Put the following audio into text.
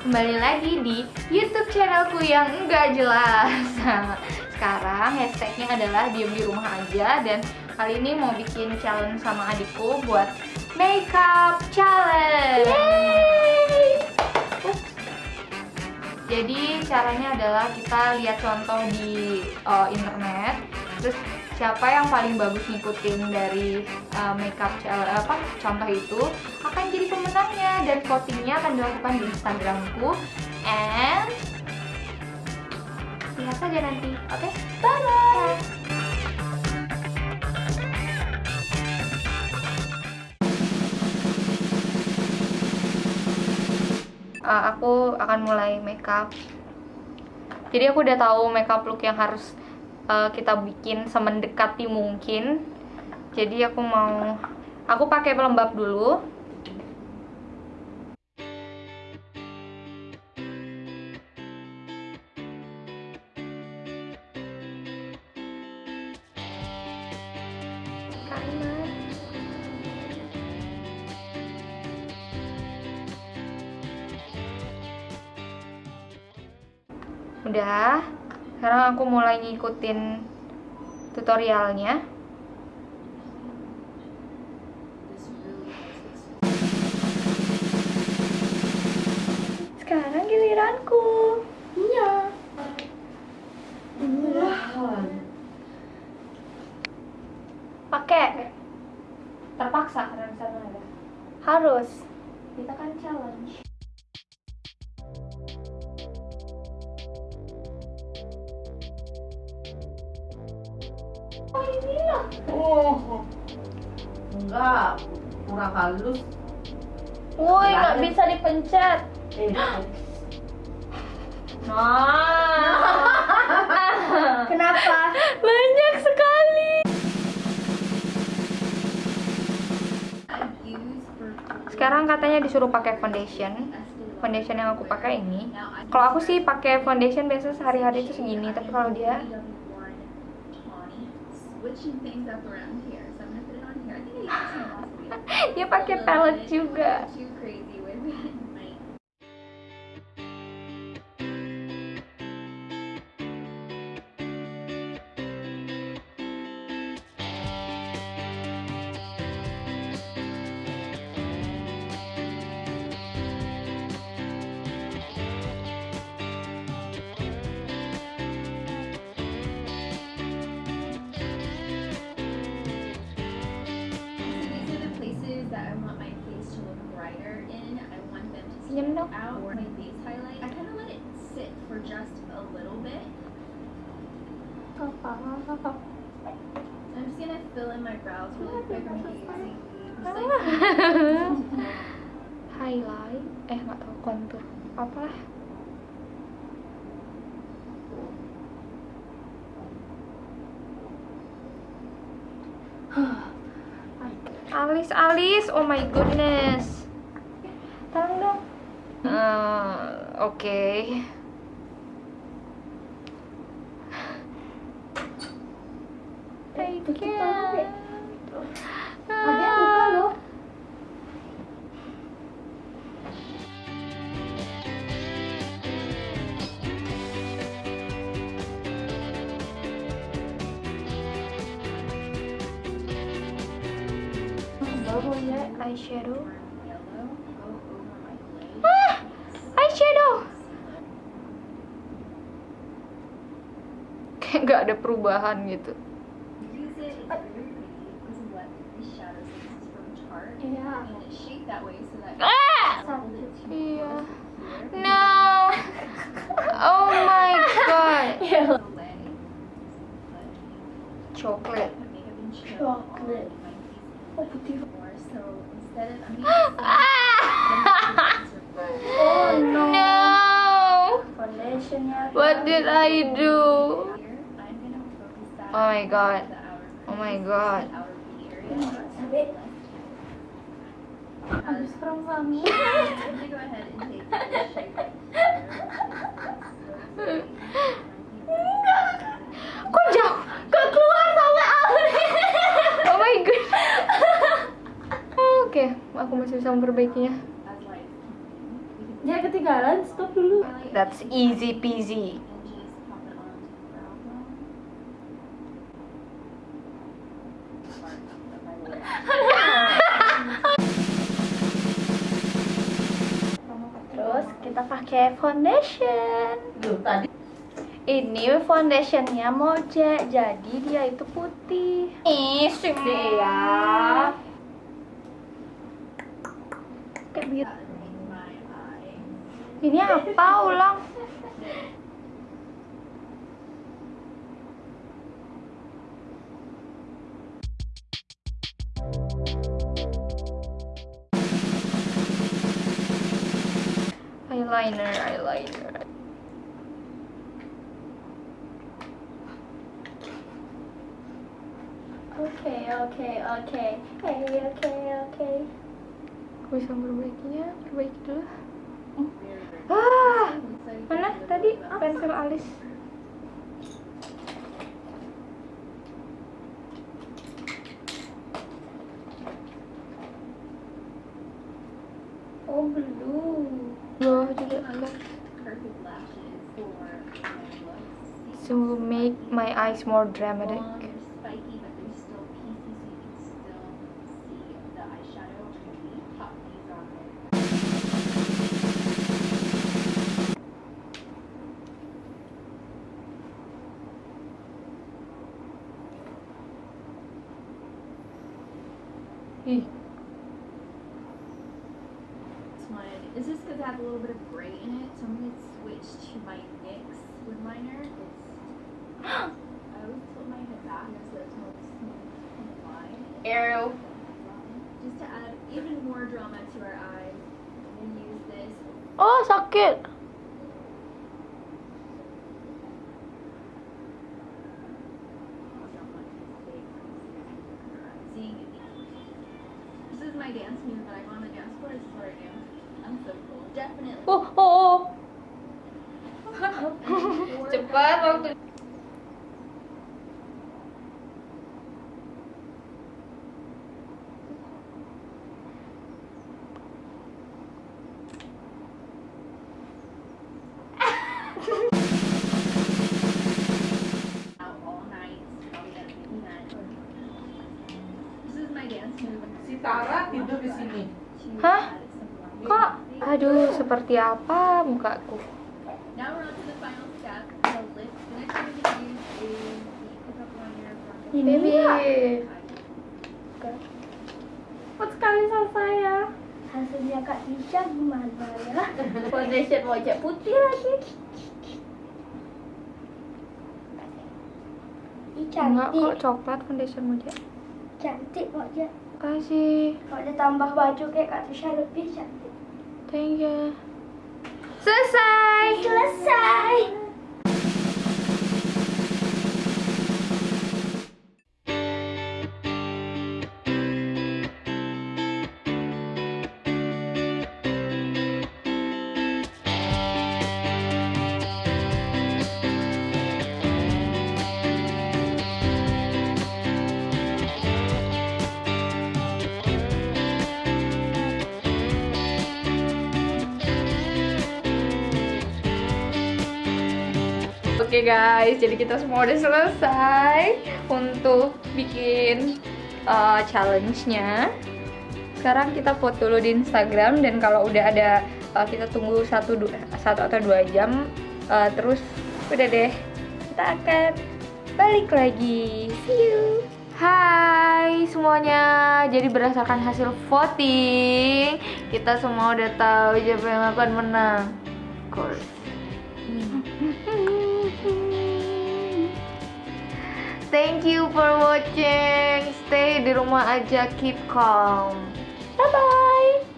Kembali lagi di YouTube channelku yang enggak jelas. Sekarang hashtagnya adalah diem di rumah aja Dan kali ini mau bikin challenge sama adikku buat makeup challenge. Jadi caranya adalah kita lihat contoh di uh, internet Terus siapa yang paling bagus ngikutin dari uh, makeup apa contoh itu akan jadi pemenangnya. Dan votingnya akan dilakukan di Instagramku. And lihat saja nanti oke? Okay? bye bye uh, aku akan mulai makeup. Jadi aku udah tahu makeup look yang harus uh, kita bikin semendekati mungkin. Jadi aku mau aku pakai pelembab dulu. Udah sekarang aku mulai ngikutin tutorialnya. Sekarang giliranku. Iya. Pakai. Terpaksa ada. Harus. Kita kan challenge Oh, enggak, kurang halus. Woi, nggak bisa dipencet. Eh, Nah. Kenapa? Banyak sekali. Sekarang katanya disuruh pakai foundation. Foundation yang aku pakai ini. Kalau aku sih pakai foundation biasa sehari-hari itu segini, tapi kalau dia switching things up around here. So I'm gonna put it on here. I think I used some last week. dia pakai palette juga. Too crazy want them to Senyum stand dong. out my base highlight. I kind of let it sit for just a little bit. I'm just gonna fill in my brows really quick. I'm gonna be Highlight, eh nggak tahu kontur apa? Alis, alis, oh my goodness. Ok. Take care. Ah. Bubble yet? I shadow. My god. Makeup in chill Chocolate. on my face Oh, putih. instead of I'm using Ah! Oh no. No. What did I do? Oh my god. Oh my god. Kok jauh? Kok keluar sama Alvin? Oh my god. Oke, aku masih bisa memperbaikinya. Ya ketinggalan, stop dulu. That's easy peasy. Foundation. Duh, tadi Ini foundationnya Moje, jadi dia itu putih. Ih, Ya. Kayak my eye. Ini apa ulang? Eyeliner, eyeliner. Oke, oke, oke. Oke, oke, oke. Aku bisa memperbaikinya, perbaiki dulu. Very Ah, mana tadi pensil alis? Oh, blue. So make my eyes more dramatic. A little bit of gray in it, so I'm going to switch to my NYX lid liner. It's, I always tilt my head back so it's more smooth and. Ew. Just to add even more drama to our eyes, I'm going to use this. Oh, sakit. See, this is my dance move that I go on the dance floor. This is what I do. Definitely. Oh, oh, oh. cepat waktu. si Tara tidur di sini. Hah? Kok? Aduh, seperti apa mukaku? Ini Baby. Cepat sekali selesai ya. Hasilnya Kak Tisha gimana ya? Foundation wajah putih lagi. Enggak kok coklat foundation aja. cantik wajah. Kasih. Kalau dia tambah baju kayak Kak Tisha lebih cantik. Thank you. Selesai. Selesai. Oke guys, jadi kita semua udah selesai untuk bikin uh, challenge-nya. Sekarang kita foto dulu di Instagram dan kalau udah ada uh, kita tunggu satu du- satu atau dua jam, uh, terus udah deh kita akan balik lagi. See you. Hai semuanya, jadi berdasarkan hasil voting kita semua udah tahu siapa yang akan menang. Of course. Thank you for watching. Stay di rumah aja, keep calm. Bye bye.